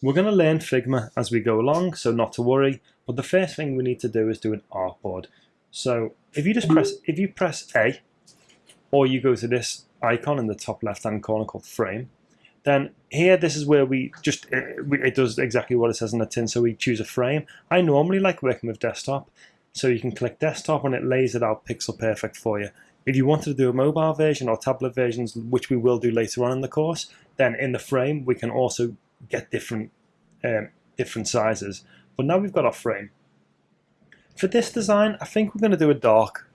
We're going to learn Figma as we go along, so not to worry. But the first thing we need to do is do an artboard. So if you just press, if you press A, or you go to this icon in the top left-hand corner called Frame, then here this is where we just it, it does exactly what it says on the tin. So we choose a frame. I normally like working with desktop, so you can click desktop and it lays it out pixel perfect for you. If you wanted to do a mobile version or tablet versions, which we will do later on in the course, then in the frame we can also get different um, different sizes. But now we've got our frame. For this design, I think we're going to do a dark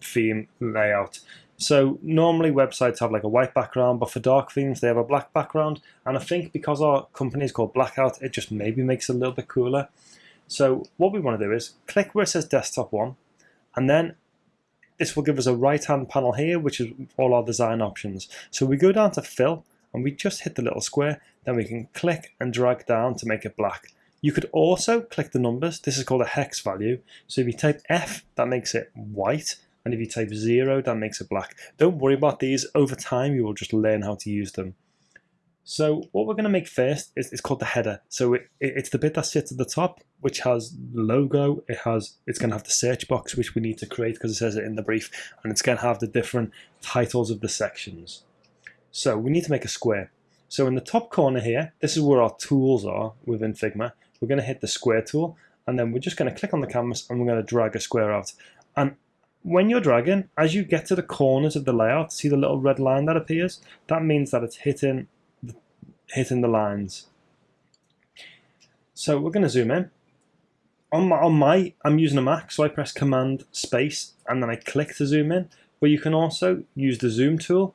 theme layout. So normally websites have like a white background, but for dark themes they have a black background. And I think because our company is called Blackout, it just maybe makes it a little bit cooler. So what we want to do is click where it says desktop one, and then this will give us a right hand panel here, which is all our design options. So we go down to fill, and we just hit the little square, then we can click and drag down to make it black. You could also click the numbers. This is called a hex value. So if you type F, that makes it white. And if you type zero, that makes it black. Don't worry about these. Over time, you will just learn how to use them. So what we're going to make first is it's called the header. So it, it's the bit that sits at the top, which has the logo. It has it's going to have the search box, which we need to create because it says it in the brief, and it's going to have the different titles of the sections. So we need to make a square. So in the top corner here, this is where our tools are within Figma. We're going to hit the square tool, and then we're just going to click on the canvas and we're going to drag a square out. And when you're dragging, as you get to the corners of the layout, see the little red line that appears? That means that it's hitting, hitting the lines. So we're going to zoom in. On my, on my, I'm using a Mac, so I press Command Space and then I click to zoom in. But you can also use the zoom tool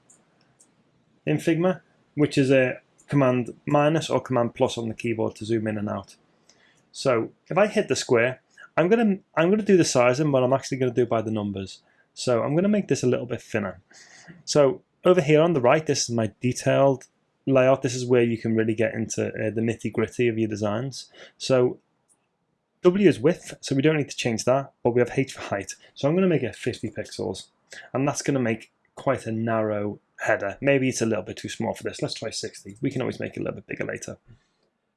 in Figma, which is a command minus or command plus on the keyboard to zoom in and out. So if I hit the square, I'm gonna I'm gonna do the sizing, but I'm actually gonna do it by the numbers. So I'm gonna make this a little bit thinner. So over here on the right, this is my detailed layout. This is where you can really get into uh, the nitty gritty of your designs. So W is width, so we don't need to change that, but we have H for height. So I'm going to make it 50 pixels, and that's going to make quite a narrow header. Maybe it's a little bit too small for this. Let's try 60. We can always make it a little bit bigger later.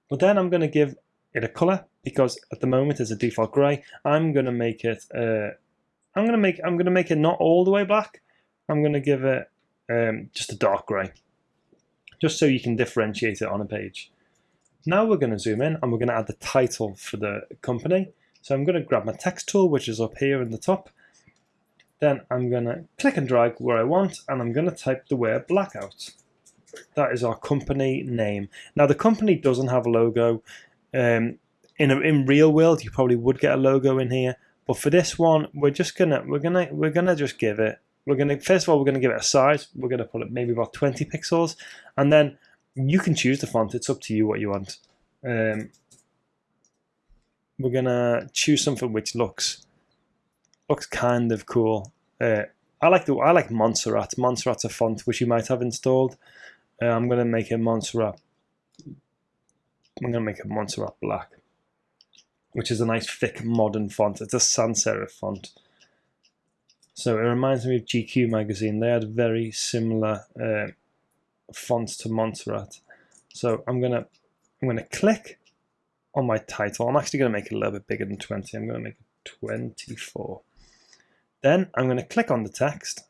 But then I'm going to give it a color because at the moment it's a default gray. I'm going to make it. Uh, I'm going to make. I'm going to make it not all the way black. I'm going to give it um, just a dark gray, just so you can differentiate it on a page. Now we're going to zoom in and we're going to add the title for the company. So I'm going to grab my text tool, which is up here in the top, then I'm going to click and drag where I want, and I'm going to type the word blackout. That is our company name. Now the company doesn't have a logo. Um, in a, in real world, you probably would get a logo in here, but for this one, we're just gonna we're gonna we're gonna just give it. We're gonna first of all we're gonna give it a size. We're gonna put it maybe about 20 pixels, and then you can choose the font. It's up to you what you want. Um, we're gonna choose something which looks looks kind of cool. Uh, I like the I like Montserrat. Montserrat's a font which you might have installed. Uh, I'm gonna make a Montserrat. I'm gonna make a Montserrat black, which is a nice thick modern font. It's a sans serif font. So it reminds me of GQ magazine. They had very similar uh, fonts to Montserrat. So I'm gonna I'm gonna click on my title. I'm actually gonna make it a little bit bigger than 20. I'm gonna make it 24. Then I'm going to click on the text,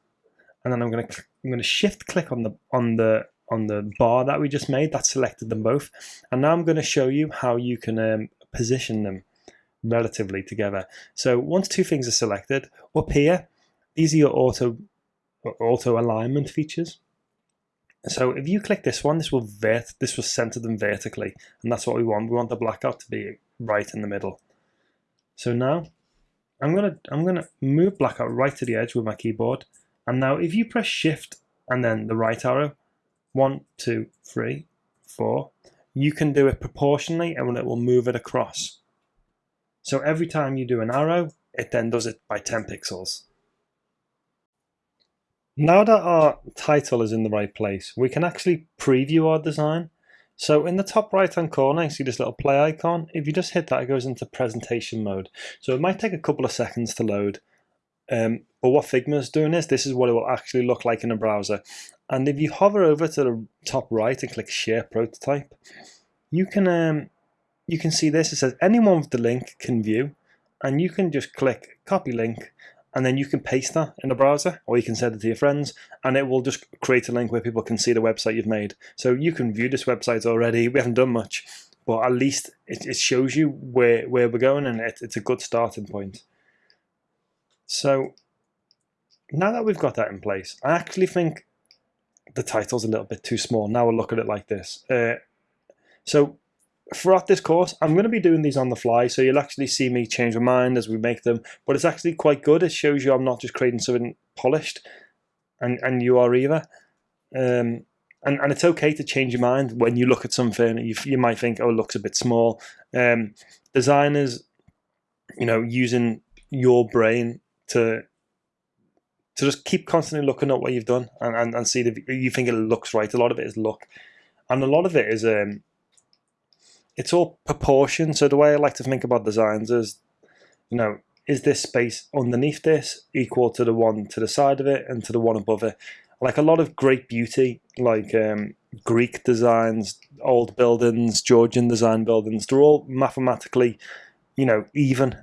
and then I'm going to I'm going to shift click on the on the on the bar that we just made. That selected them both, and now I'm going to show you how you can um, position them relatively together. So once two things are selected, up here, these are your auto auto alignment features. So if you click this one, this will vert, this will center them vertically, and that's what we want. We want the blackout to be right in the middle. So now I'm gonna I'm gonna move blackout right to the edge with my keyboard. And now if you press shift and then the right arrow, one, two, three, four, you can do it proportionally and it will move it across. So every time you do an arrow, it then does it by 10 pixels. Now that our title is in the right place, we can actually preview our design. So in the top right hand corner, you see this little play icon. If you just hit that, it goes into presentation mode. So it might take a couple of seconds to load. Um, but what Figma is doing is, this is what it will actually look like in a browser. And if you hover over to the top right and click Share Prototype, you can um, you can see this. It says anyone with the link can view, and you can just click copy link, and then you can paste that in the browser, or you can send it to your friends, and it will just create a link where people can see the website you've made. So you can view this website already. We haven't done much, but at least it, it shows you where where we're going, and it, it's a good starting point. So now that we've got that in place, I actually think the title's a little bit too small. Now we'll look at it like this. Uh, so throughout this course, I'm going to be doing these on the fly, so you'll actually see me change my mind as we make them. But it's actually quite good. It shows you I'm not just creating something polished, and, and you are either. Um, and, and it's okay to change your mind when you look at something. You, you might think, oh, it looks a bit small. Um, designers, you know, using your brain to to just keep constantly looking at what you've done and, and, and see if you think it looks right. A lot of it is luck, and a lot of it is um, it's all proportion. So the way I like to think about designs is, you know, is this space underneath this equal to the one to the side of it and to the one above it? Like a lot of great beauty, like um, Greek designs, old buildings, Georgian design buildings, they're all mathematically, you know, even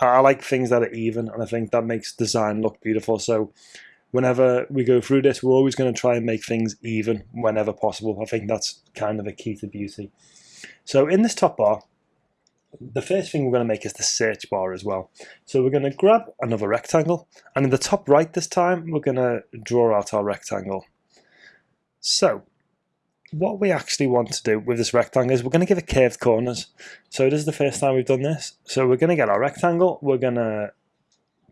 I like things that are even, and I think that makes design look beautiful. So whenever we go through this, we're always going to try and make things even whenever possible. I think that's kind of a key to beauty. So in this top bar, the first thing we're going to make is the search bar as well. So we're going to grab another rectangle, and in the top right this time, we're going to draw out our rectangle. So what we actually want to do with this rectangle is we're going to give it curved corners. So this is the first time we've done this. So we're going to get our rectangle, we're going to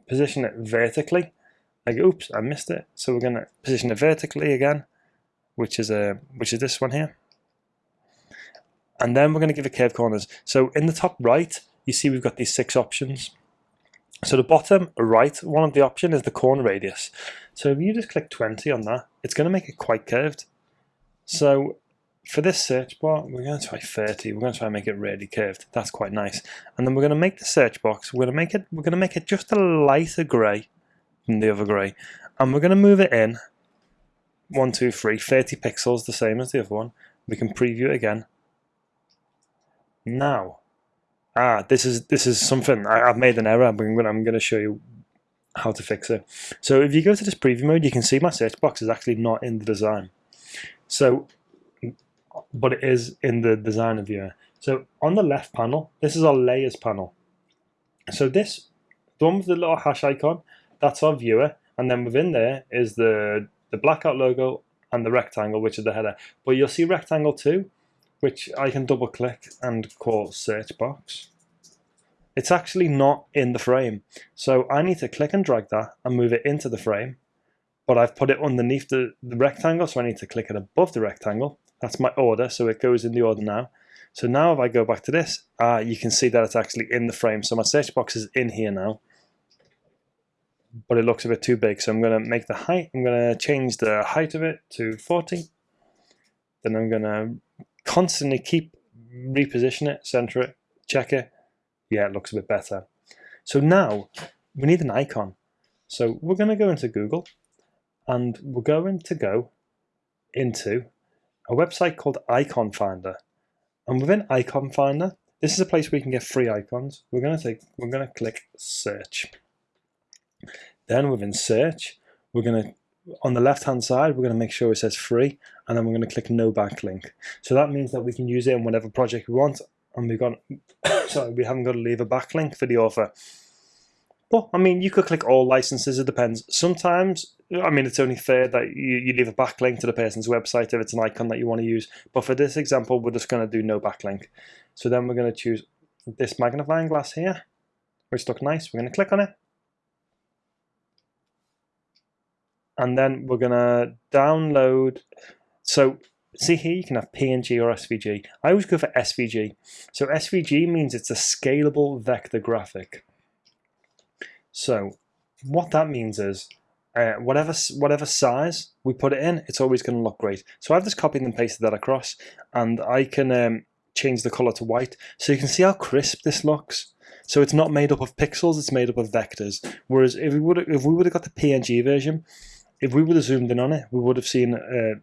position it vertically. Like, oops, I missed it. So we're going to position it vertically again, which is a which is this one here. And then we're going to give it curved corners. So in the top right, you see we've got these six options. So the bottom right, one of the option is the corner radius. So if you just click 20 on that, it's going to make it quite curved. So for this search bar, we're going to try 30. We're going to try and make it really curved. That's quite nice. And then we're going to make the search box. We're going to make it. We're going to make it just a lighter grey than the other grey, and we're going to move it in. One, two, three, 30 pixels, the same as the other one. We can preview it again. Now, ah, this is this is something I, have made an error. I'm going, I'm to show you how to fix it. So if you go to this preview mode, you can see my search box is actually not in the design. So, but it is in the designer viewer. So on the left panel, this is our layers panel. So this, the one with the little hash icon, that's our viewer. And then within there is the, the blackout logo and the rectangle, which is the header. But you'll see rectangle two, which I can double click and call search box. It's actually not in the frame. So I need to click and drag that and move it into the frame but I've put it underneath the, the rectangle, so I need to click it above the rectangle. That's my order, so it goes in the order now. So now if I go back to this, uh, you can see that it's actually in the frame. So my search box is in here now, but it looks a bit too big. So I'm going to make the height, I'm going to change the height of it to 40. Then I'm going to constantly keep reposition it, center it, check it. Yeah, it looks a bit better. So now we need an icon. So we're going to go into Google and we're going to go into a website called Icon Finder. And within Icon Finder, this is a place where you can get free icons. We're going to take, we're going to click search. Then within search, we're going to, on the left hand side, we're going to make sure it says free, and then we're going to click no backlink. So that means that we can use it in whatever project we want, and we've got, sorry, we haven't got to leave a backlink for the author. Well, I mean, you could click all licenses, it depends. Sometimes, I mean, it's only fair that you, you leave a backlink to the person's website if it's an icon that you want to use. But for this example, we're just going to do no backlink. So then we're going to choose this magnifying glass here, which looks nice. We're going to click on it. And then we're to download. So see here, you can have PNG or SVG. I always go for SVG. So SVG means it's a scalable vector graphic. So what that means is uh, whatever whatever size we put it in, it's always going to look great. So I've just copied and pasted that across, and I can um, change the color to white, so you can see how crisp this looks. So it's not made up of pixels; it's made up of vectors. Whereas if we would if we would have got the PNG version, if we would have zoomed in on it, we would have seen uh,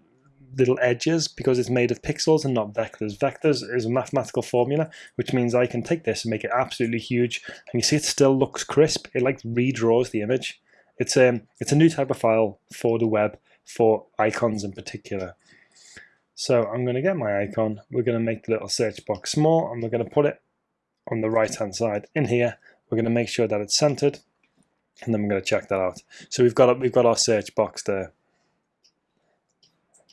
little edges because it's made of pixels and not vectors. Vectors is a mathematical formula, which means I can take this and make it absolutely huge. And you see it still looks crisp. It like redraws the image. It's a, um, it's a new type of file for the web, for icons in particular. So I'm going to get my icon. We're going to make the little search box small and we're going to put it on the right hand side in here. We're going to make sure that it's centered and then we're going to check that out. So we've got we've got our search box there.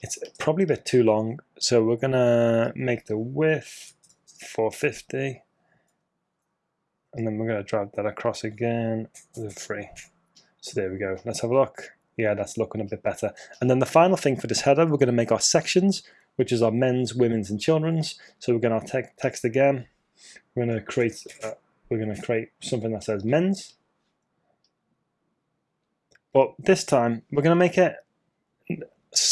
It's probably a bit too long, so we're going to make the width 450 and then we're going to drag that across again three. So there we go. Let's have a look. Yeah, that's looking a bit better. And then the final thing for this header, we're going to make our sections, which is our men's, women's, and children's. So we're going to te text again. We're going to create. Uh, we're going to create something that says men's. But this time we're going to make it.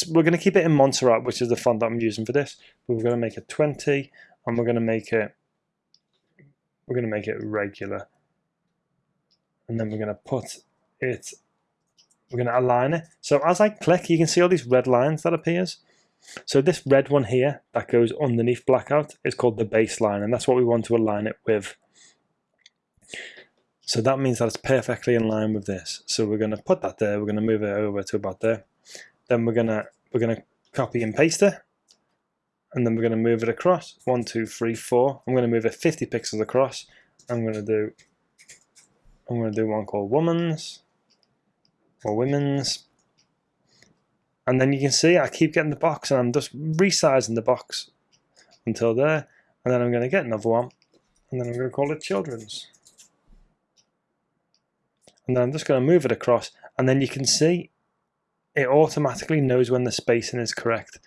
We're going to keep it in Montserrat, which is the font that I'm using for this. But we're going to make it 20, and we're going to make it. We're going to make it regular, and then we're going to put it we're going to align it. So as I click, you can see all these red lines that appears. So this red one here that goes underneath blackout is called the baseline, and that's what we want to align it with. So that means that it's perfectly in line with this. So we're going to put that there. We're going to move it over to about there. Then we're going to we're going to copy and paste it, and then we're going to move it across. One, two, three, four. I'm going to move it 50 pixels across. I'm going to do I'm going to do one called woman's or women's. And then you can see I keep getting the box and I'm just resizing the box until there. And then I'm going to get another one and then I'm going to call it children's. And then I'm just going to move it across and then you can see it automatically knows when the spacing is correct.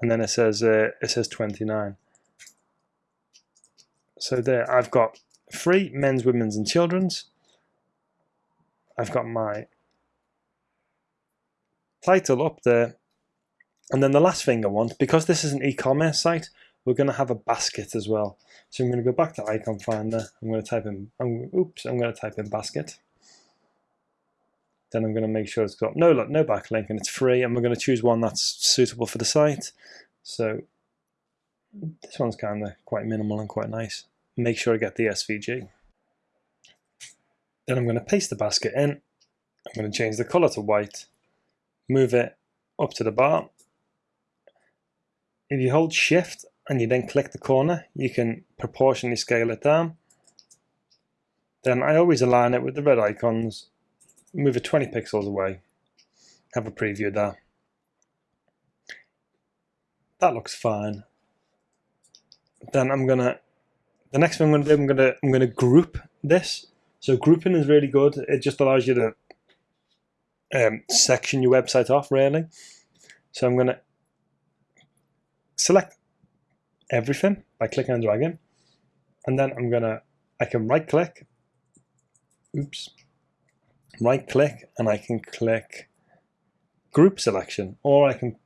And then it says uh, it says 29. So there I've got three men's, women's and children's. I've got my title up there. And then the last thing I want, because this is an e-commerce site, we're going to have a basket as well. So I'm going to go back to Icon Finder. I'm going to type in, I'm, oops, I'm going to type in basket. Then I'm going to make sure it's got no no backlink and it's free. And we're going to choose one that's suitable for the site. So this one's kind of quite minimal and quite nice. Make sure I get the SVG. Then I'm going to paste the basket in. I'm going to change the color to white move it up to the bar. If you hold shift and you then click the corner, you can proportionally scale it down. Then I always align it with the red icons, move it 20 pixels away, have a preview there. That looks fine. Then I'm gonna, the next thing I'm gonna do, I'm gonna, I'm gonna group this. So grouping is really good. It just allows you to um, section your website off really. So I'm to select everything by clicking and dragging. And then I'm to, I can right click, oops, right click and I can click group selection or I can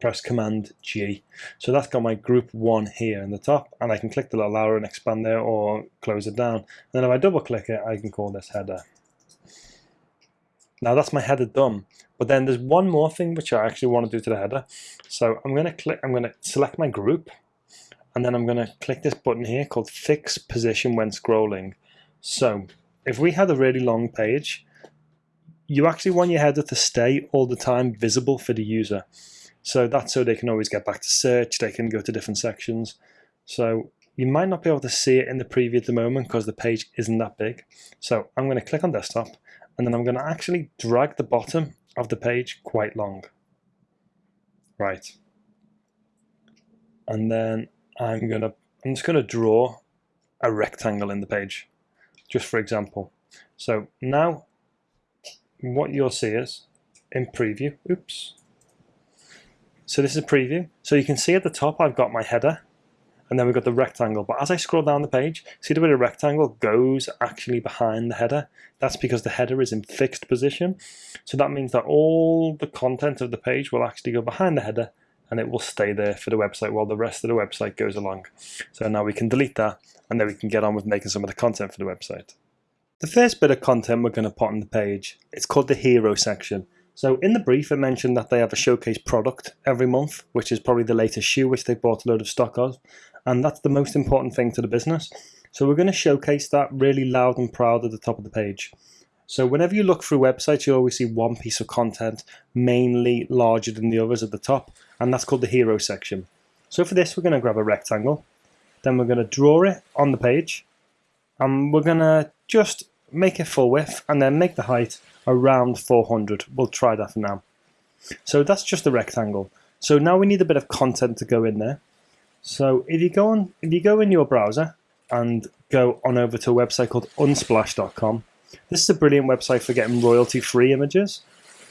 press command G. So that's got my group one here in the top and I can click the little arrow and expand there or close it down. And then if I double click it, I can call this header. Now that's my header done. But then there's one more thing which I actually want to do to the header. So I'm going to click, I'm going to select my group and then I'm going to click this button here called fix position when scrolling. So if we had a really long page, you actually want your header to stay all the time visible for the user. So that's so they can always get back to search, they can go to different sections. So you might not be able to see it in the preview at the moment because the page isn't that big. So I'm going to click on desktop and then I'm going to actually drag the bottom of the page quite long. Right. And then I'm going to, I'm just going to draw a rectangle in the page, just for example. So now what you'll see is in preview, oops. So this is preview. So you can see at the top I've got my header and then we've got the rectangle. But as I scroll down the page, see the way the rectangle goes actually behind the header? That's because the header is in fixed position. So that means that all the content of the page will actually go behind the header and it will stay there for the website while the rest of the website goes along. So now we can delete that and then we can get on with making some of the content for the website. The first bit of content we're going to put on the page, it's called the hero section. So in the brief, it mentioned that they have a showcase product every month, which is probably the latest shoe, which they bought a load of stock of. And that's the most important thing to the business. So we're going to showcase that really loud and proud at the top of the page. So whenever you look through websites, you always see one piece of content mainly larger than the others at the top, and that's called the hero section. So for this, we're going to grab a rectangle, then we're going to draw it on the page, and we're going to just make it full width, and then make the height around 400. We'll try that for now. So that's just a rectangle. So now we need a bit of content to go in there. So if you go on, if you go in your browser and go on over to a website called unsplash.com, this is a brilliant website for getting royalty-free images.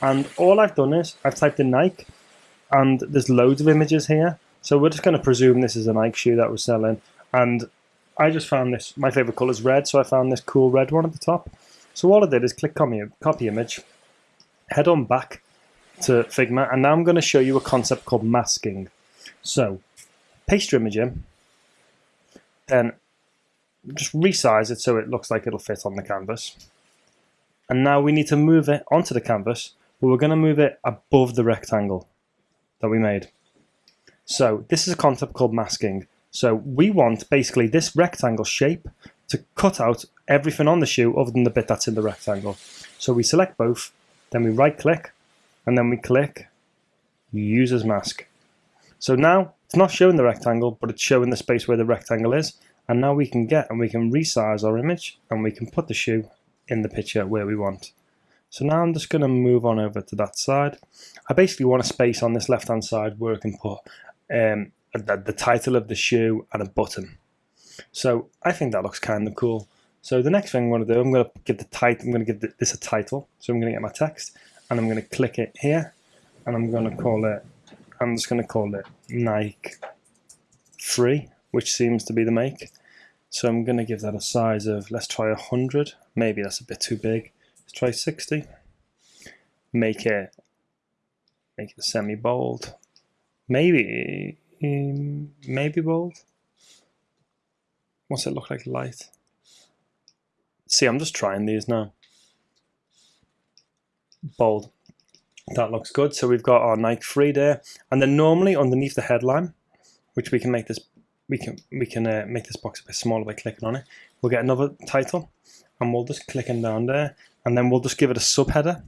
And all I've done is I've typed in Nike, and there's loads of images here. So we're just going to presume this is a Nike shoe that we're selling. And I just found this, my favorite color is red, so I found this cool red one at the top. So all I did is click copy, copy image, head on back to Figma, and now I'm going to show you a concept called masking. So paste your image in, then just resize it so it looks like it'll fit on the canvas. And now we need to move it onto the canvas, but we're going to move it above the rectangle that we made. So this is a concept called masking. So we want basically this rectangle shape to cut out everything on the shoe other than the bit that's in the rectangle. So we select both, then we right click, and then we click use as mask. So now it's not showing the rectangle, but it's showing the space where the rectangle is. And now we can get and we can resize our image and we can put the shoe in the picture where we want. So now I'm just going to move on over to that side. I basically want a space on this left hand side where I can put um, the, the title of the shoe and a button. So I think that looks kind of cool. So the next thing I'm going to do, I'm going to give the title. I'm going to give this a title. So I'm going to get my text, and I'm going to click it here, and I'm going to call it. I'm just going to call it Nike Free, which seems to be the make. So I'm going to give that a size of. Let's try 100. Maybe that's a bit too big. Let's try 60. Make it. Make it semi bold. Maybe. Maybe bold. What's it look like light? See, I'm just trying these now. Bold. That looks good. So we've got our Nike Free there, and then normally underneath the headline, which we can make this, we can we can uh, make this box a bit smaller by clicking on it. We'll get another title, and we'll just click in down there, and then we'll just give it a subheader,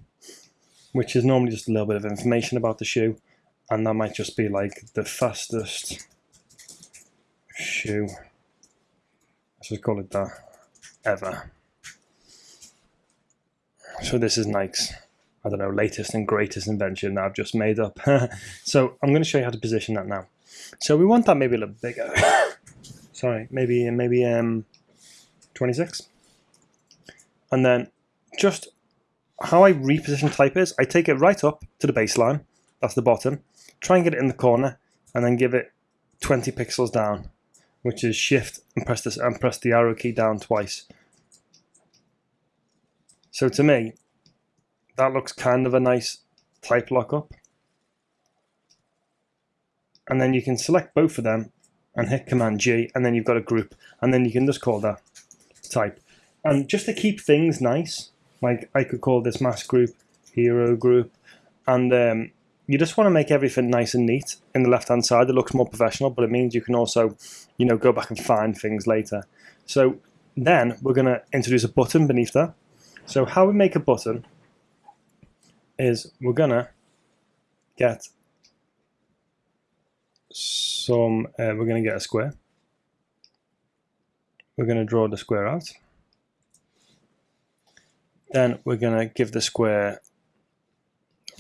which is normally just a little bit of information about the shoe, and that might just be like the fastest shoe. Let's just call it that ever. So this is Nike's, I don't know, latest and greatest invention that I've just made up. so I'm going to show you how to position that now. So we want that maybe a little bigger. Sorry, maybe maybe um, 26. And then just how I reposition type is, I take it right up to the baseline, that's the bottom, try and get it in the corner, and then give it 20 pixels down, which is shift and press this and press the arrow key down twice. So to me, that looks kind of a nice type lockup. And then you can select both of them and hit Command G, and then you've got a group, and then you can just call that type. And just to keep things nice, like I could call this mask group, hero group, and um, you just want to make everything nice and neat in the left hand side. It looks more professional, but it means you can also, you know, go back and find things later. So then we're going to introduce a button beneath that. So how we make a button is we're gonna get some, uh, we're gonna get a square. We're gonna draw the square out. Then we're gonna give the square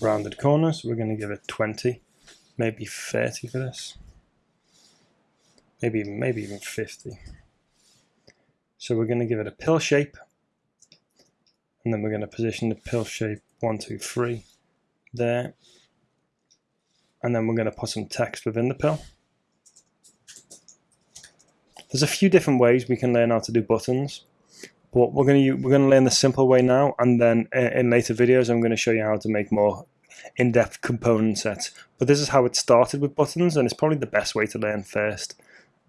rounded corners. We're gonna give it 20, maybe 30 for this. Maybe, maybe even 50. So we're going to give it a pill shape and then we're going to position the pill shape one, two, three there. And then we're going to put some text within the pill. There's a few different ways we can learn how to do buttons, but we're going to we're going to learn the simple way now, and then in later videos I'm going to show you how to make more in-depth component sets. But this is how it started with buttons, and it's probably the best way to learn first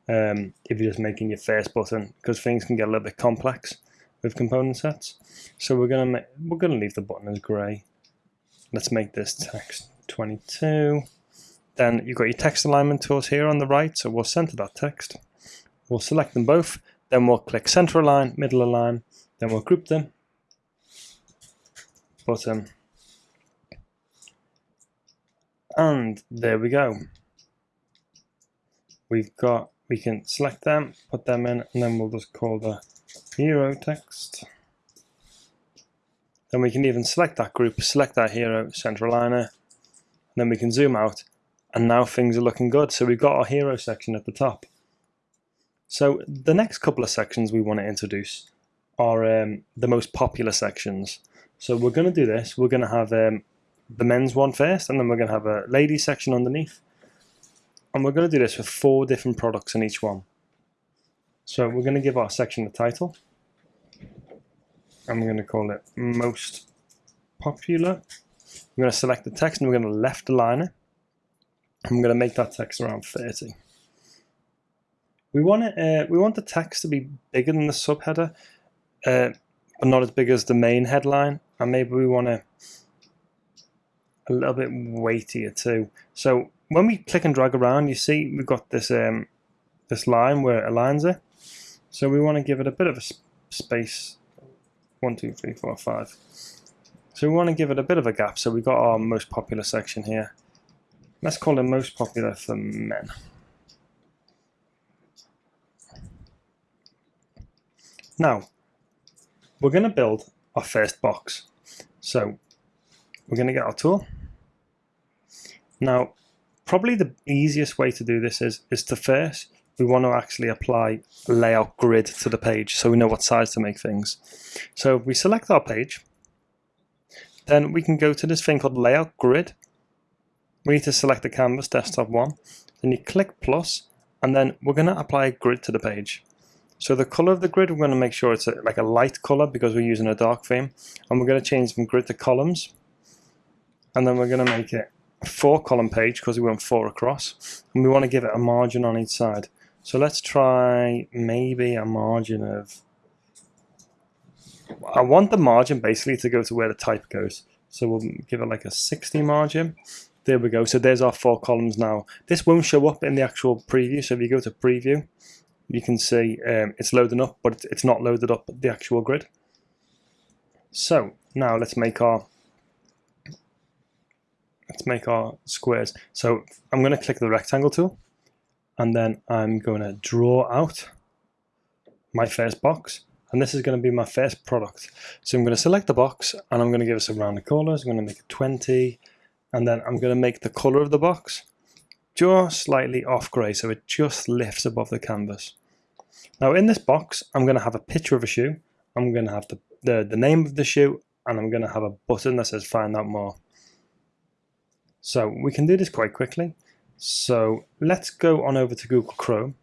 um, if you're just making your first button, because things can get a little bit complex with component sets. So we're gonna we're gonna leave the button as grey, let's make this text 22. Then you've got your text alignment tools here on the right, so we'll center that text. We'll select them both, then we'll click center align, middle align, then we'll group them, Bottom. and there we go. We've got, we can select them, put them in, and then we'll just call the hero text. Then we can even select that group, select that hero center aligner, and then we can zoom out, and now things are looking good. So we've got our hero section at the top. So the next couple of sections we want to introduce are um, the most popular sections. So we're going to do this. We're going to have um, the men's one first, and then we're going to have a ladies section underneath. And we're going to do this with four different products in each one. So we're going to give our section a title. And we're going to call it most popular. We're going to select the text and we're going to left align it. I'm going to make that text around 30. We want it. Uh, we want the text to be bigger than the subheader, uh, but not as big as the main headline. And maybe we want to a little bit weightier too. So when we click and drag around, you see we've got this um, this line where it aligns it. So we want to give it a bit of a space. One, two, three, four, five. So we want to give it a bit of a gap. So we've got our most popular section here. Let's call it most popular for men. Now, we're going to build our first box. So we're going to get our tool. Now, probably the easiest way to do this is, is to first, we want to actually apply layout grid to the page so we know what size to make things. So if we select our page, then we can go to this thing called layout grid. We need to select the canvas desktop one. Then you click plus, and then we're going to apply a grid to the page. So the color of the grid, we're going to make sure it's a, like a light color because we're using a dark theme. And we're going to change from grid to columns. And then we're going to make it a four column page because we want four across. And we want to give it a margin on each side. So let's try maybe a margin of, I want the margin basically to go to where the type goes. So we'll give it like a 60 margin. There we go. So there's our four columns now. This won't show up in the actual preview. So if you go to preview, you can see um, it's loading up, but it's not loaded up the actual grid. So now let's make our let's make our squares. So I'm going to click the rectangle tool, and then I'm going to draw out my first box, and this is going to be my first product. So I'm going to select the box, and I'm going to give it some rounded corners. I'm going to make it 20, and then I'm going to make the color of the box just slightly off grey, so it just lifts above the canvas. Now in this box, I'm going to have a picture of a shoe. I'm going to have the, the, the name of the shoe and I'm going to have a button that says find out more. So we can do this quite quickly. So let's go on over to Google Chrome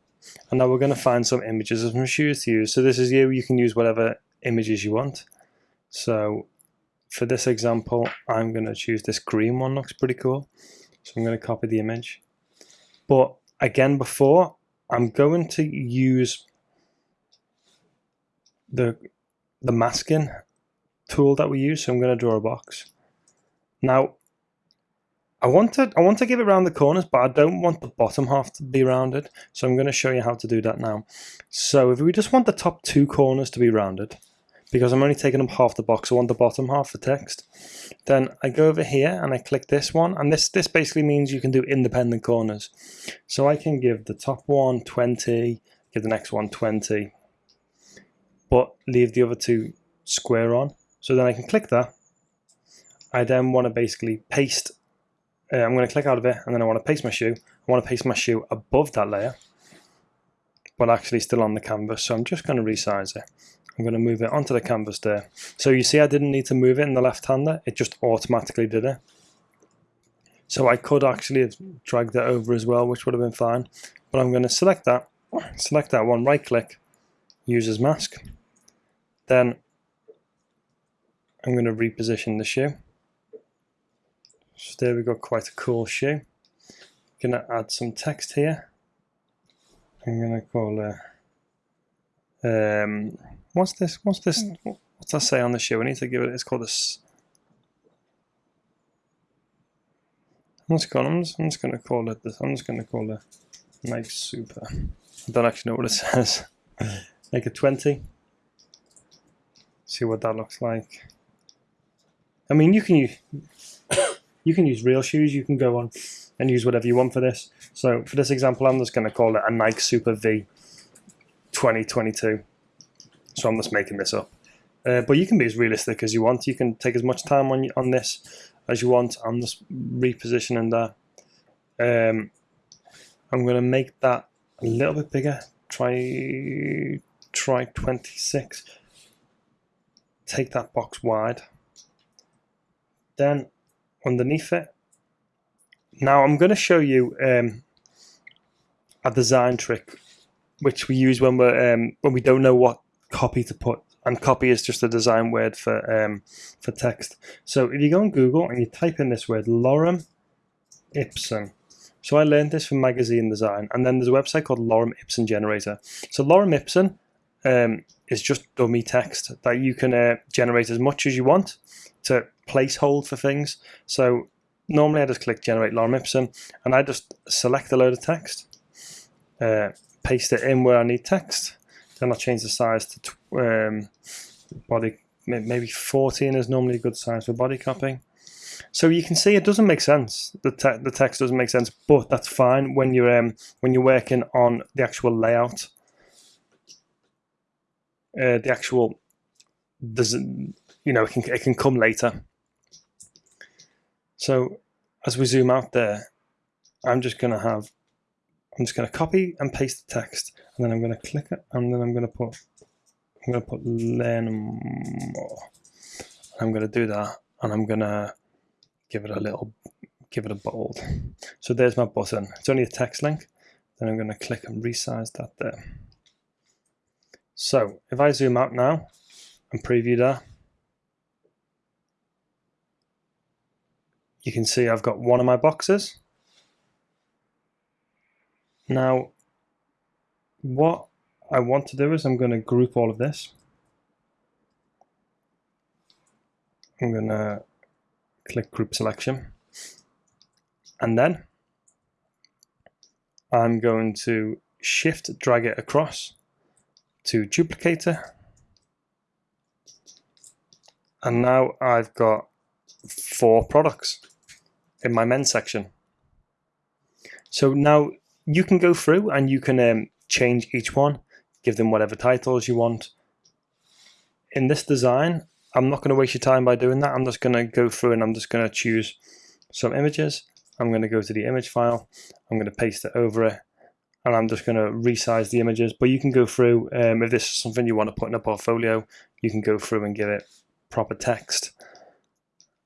and now we're going to find some images of some shoes to use. So this is you, you can use whatever images you want. So for this example, I'm going to choose this green one, looks pretty cool. So I'm going to copy the image. But again, before, I'm going to use the the masking tool that we use. So I'm going to draw a box. Now, I want to I want to give it around the corners, but I don't want the bottom half to be rounded. So I'm going to show you how to do that now. So if we just want the top two corners to be rounded, because I'm only taking up half the box, I want the bottom half for text. Then I go over here and I click this one, and this this basically means you can do independent corners. So I can give the top one 20, give the next one 20, but leave the other two square on. So then I can click that. I then want to basically paste, uh, I'm going to click out of it and then I want to paste my shoe. I want to paste my shoe above that layer, but actually still on the canvas. So I'm just going to resize it. I'm going to move it onto the canvas there. So you see I didn't need to move it in the left-hander, it just automatically did it. So I could actually have dragged that over as well, which would have been fine. But I'm going to select that, select that one, right click, use as mask. Then I'm going to reposition the shoe. So there we got quite a cool shoe. I'm going to add some text here. I'm going to call it, um, what's this, what's this, hmm. what's that say on the shoe? I need to give it, it's called this, What's going on? I'm just, I'm just going to call it this. I'm just going to call it Nike Super. I don't actually know what it says. Make it 20. See what that looks like. I mean, you can use you can use real shoes. You can go on and use whatever you want for this. So for this example, I'm just going to call it a Nike Super V 2022. So I'm just making this up. Uh, but you can be as realistic as you want. You can take as much time on on this as you want. I'm just repositioning that. Um, I'm going to make that a little bit bigger. Try try 26. Take that box wide. Then underneath it. Now I'm going to show you um, a design trick which we use when we're um, when we don't know what copy to put and copy is just a design word for um, for text. So if you go on Google and you type in this word lorem ipsum, so I learned this from magazine design, and then there's a website called Lorem Ipsum Generator. So Lorem Ipsum um, is just dummy text that you can uh, generate as much as you want to placehold for things. So normally I just click generate lorem ipsum and I just select a load of text, uh, paste it in where I need text. Then I'll change the size to um, body, maybe 14 is normally a good size for body copying. So you can see it doesn't make sense. The, te the text doesn't make sense, but that's fine when you're um, when you're working on the actual layout. Uh, the actual, there's, you know, it can it can come later. So as we zoom out there, I'm just going to have, I'm just going to copy and paste the text, and then I'm going to click it, and then I'm going to put, I'm going to put learn more. I'm going to do that, and I'm going to give it a little, give it a bold. So there's my button. It's only a text link. Then I'm going to click and resize that there. So if I zoom out now and preview that, you can see I've got one of my boxes. Now, what I want to do is I'm going to group all of this. I'm going to click group selection. And then I'm going to shift drag it across to duplicator. And now I've got four products in my men's section. So now you can go through and you can um, change each one, give them whatever titles you want. In this design, I'm not going to waste your time by doing that. I'm just going to go through and I'm just going to choose some images. I'm going to go to the image file. I'm going to paste it over it. And I'm just going to resize the images. But you can go through, um, if this is something you want to put in a portfolio, you can go through and give it proper text.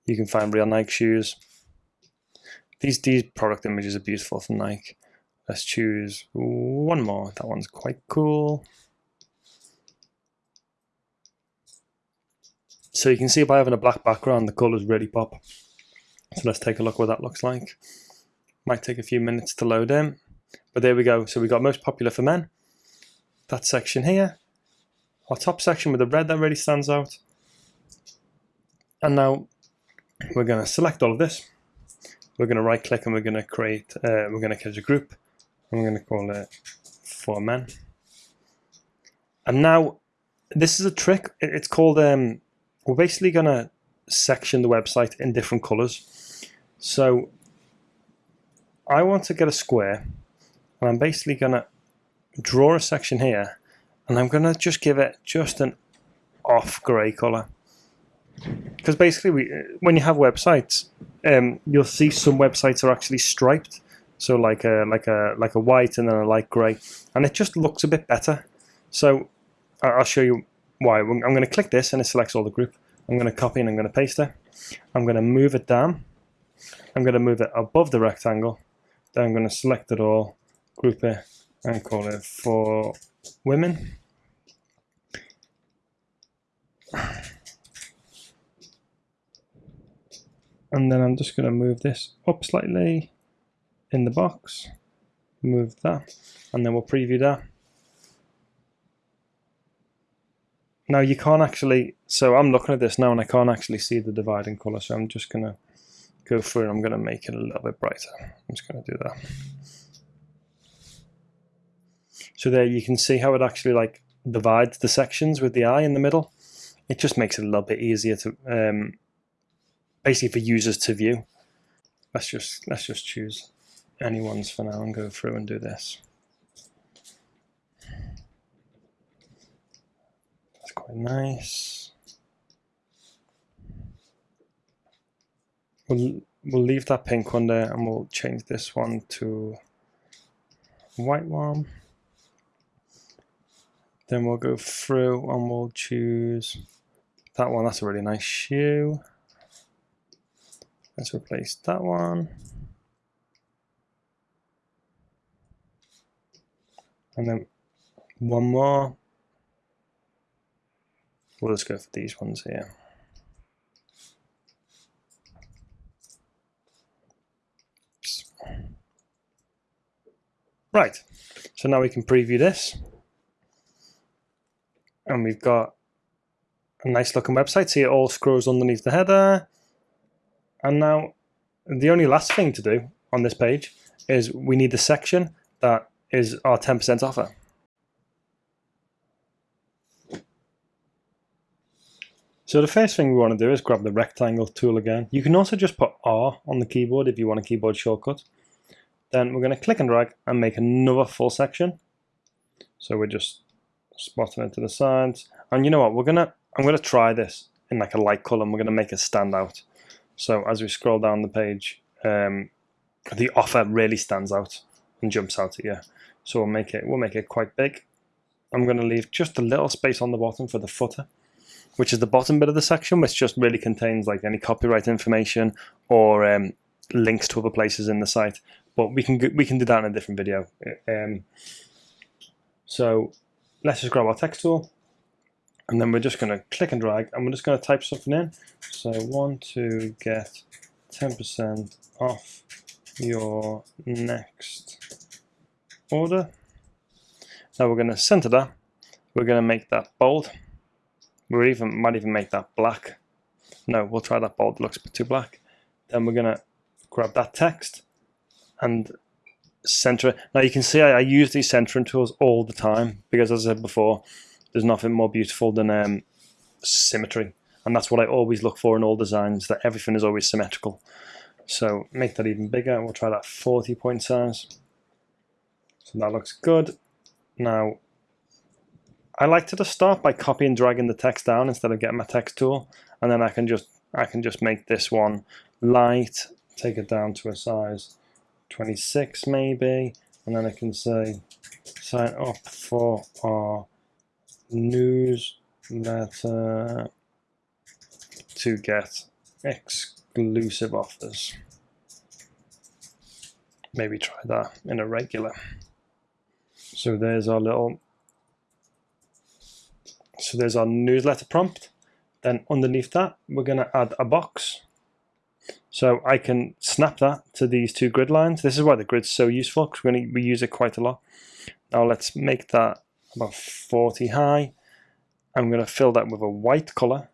You can find real Nike shoes. These these product images are beautiful from Nike. Let's choose one more. That one's quite cool. So you can see by having a black background, the colors really pop. So let's take a look what that looks like. Might take a few minutes to load in, but there we go. So we got most popular for men. That section here, our top section with the red that really stands out. And now we're going to select all of this we're going to right click and we're going to create, uh, we're going to create a group. I'm going to call it for men. And now this is a trick. It's called, um, we're basically going to section the website in different colors. So I want to get a square and I'm basically going to draw a section here and I'm going to just give it just an off gray color because basically we, when you have websites, um, you'll see some websites are actually striped, so like a like a like a white and then a light grey, and it just looks a bit better. So I'll show you why. I'm going to click this and it selects all the group. I'm going to copy and I'm going to paste it. I'm going to move it down. I'm going to move it above the rectangle. Then I'm going to select it all, group it, and call it for women. and then I'm just going to move this up slightly in the box move that and then we'll preview that now you can't actually so I'm looking at this now and I can't actually see the dividing color so I'm just gonna go through and I'm to make it a little bit brighter. I'm just to do that. So there you can see how it actually like divides the sections with the eye in the middle. It just makes it a little bit easier to um, basically for users to view. Let's just let's just choose anyone's for now and go through and do this. That's quite nice. We'll, we'll leave that pink one there and we'll change this one to white one. Then we'll go through and we'll choose that one. That's a really nice shoe. Let's replace that one. And then one more. We'll just go for these ones here. Right, so now we can preview this. And we've got a nice looking website. See it all scrolls underneath the header. And now the only last thing to do on this page is we need the section that is our 10% offer. So the first thing we want to do is grab the rectangle tool again. You can also just put R on the keyboard if you want a keyboard shortcut. Then we're going to click and drag and make another full section. So we're just spotting it to the sides. And you know what, we're going to, I'm going to try this in like a light color and we're going to make it stand out. So as we scroll down the page, um, the offer really stands out and jumps out at you. So we'll make it we'll make it quite big. I'm going to leave just a little space on the bottom for the footer, which is the bottom bit of the section, which just really contains like any copyright information or um, links to other places in the site. But we can we can do that in a different video. Um, so let's just grab our text tool and then we're just going to click and drag and we're just going to type something in so want to get 10% off your next order. Now we're going to center that. We're going to make that bold. We even might even make that black. No we'll try that bold. It looks a bit too black. Then we're going to grab that text and center it. Now you can see I, I use these centering tools all the time because as I said before there's nothing more beautiful than um, symmetry. And that's what I always look for in all designs, that everything is always symmetrical. So make that even bigger. We'll try that 40 point size. So that looks good. Now, I like to just start by copying and dragging the text down instead of getting my text tool. And then I can just I can just make this one light, take it down to a size 26 maybe, and then I can say sign up for our newsletter to get exclusive offers. Maybe try that in a regular. So there's our little, so there's our newsletter prompt. Then underneath that, we're going to add a box. So I can snap that to these two grid lines. This is why the grid's so useful because we're going to we use it quite a lot. Now let's make that about 40 high. I'm going to fill that with a white colour.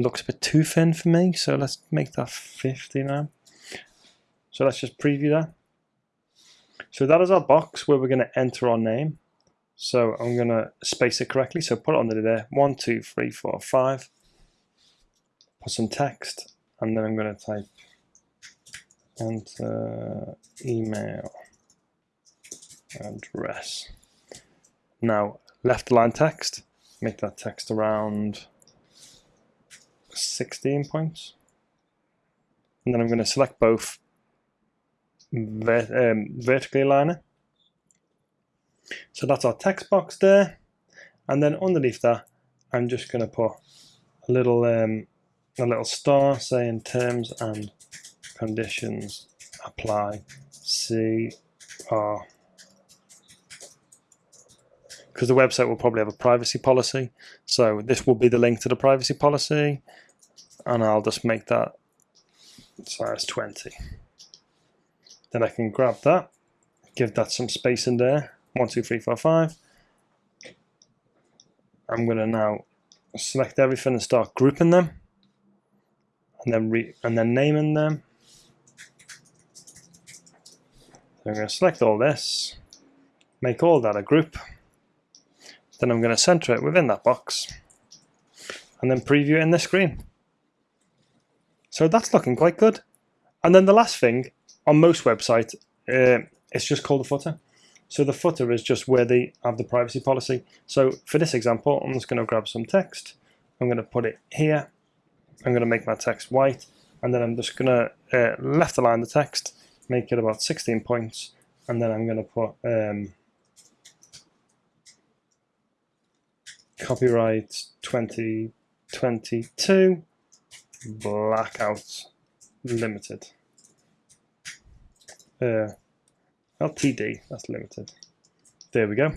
Looks a bit too thin for me, so let's make that 50 now. So let's just preview that. So that is our box where we're going to enter our name. So I'm going to space it correctly. So put it under there. One, two, three, four, five. Put some text, and then I'm going to type enter email address. Now, left line text, make that text around 16 points. And then I'm going to select both ver um, vertically align it. So that's our text box there. And then underneath that, I'm just going to put a little um, a little star saying terms and conditions apply. See our because the website will probably have a privacy policy. So this will be the link to the privacy policy, and I'll just make that size 20. Then I can grab that, give that some space in there, one, two, three, four, five. I'm going to now select everything and start grouping them. and then re and then naming them. So I'm going to select all this, make all that a group. Then I'm going to center it within that box and then preview it in this screen. So that's looking quite good. And then the last thing on most websites, uh, it's just called the footer. So the footer is just where they have the privacy policy. So for this example, I'm just going to grab some text. I'm going to put it here. I'm going to make my text white. And then I'm just going to uh, left align the text, make it about 16 points. And then I'm going to put um, copyright 2022 blackout limited. Uh, LTD, that's limited. There we go.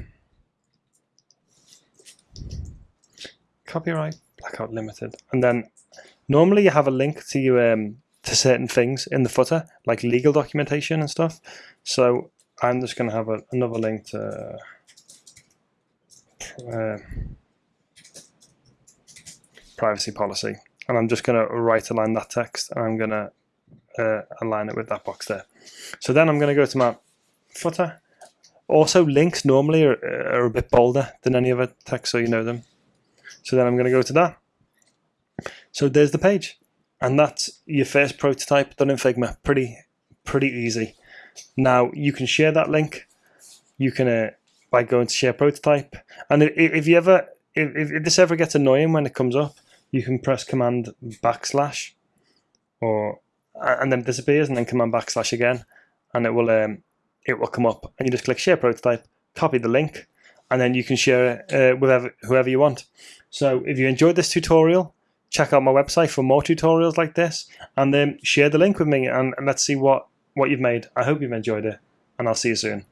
Copyright blackout limited. And then normally you have a link to you um, to certain things in the footer, like legal documentation and stuff. So I'm just going to have a, another link to uh, privacy policy. And I'm just going to right align that text and I'm going to uh, align it with that box there. So then I'm going to go to my footer. Also, links normally are, are a bit bolder than any other text, so you know them. So then I'm going to go to that. So there's the page. And that's your first prototype done in Figma. Pretty, pretty easy. Now, you can share that link. You can, uh, by going to share prototype. And if, if you ever, if, if this ever gets annoying when it comes up, you can press command backslash or and then disappears and then command backslash again and it will um, it will come up. And you just click share prototype copy the link and then you can share it uh, with whoever, you want. So if you enjoyed this tutorial check out my website for more tutorials like this and then share the link with me and let's see what what you've made. I hope you've enjoyed it and i'll see you soon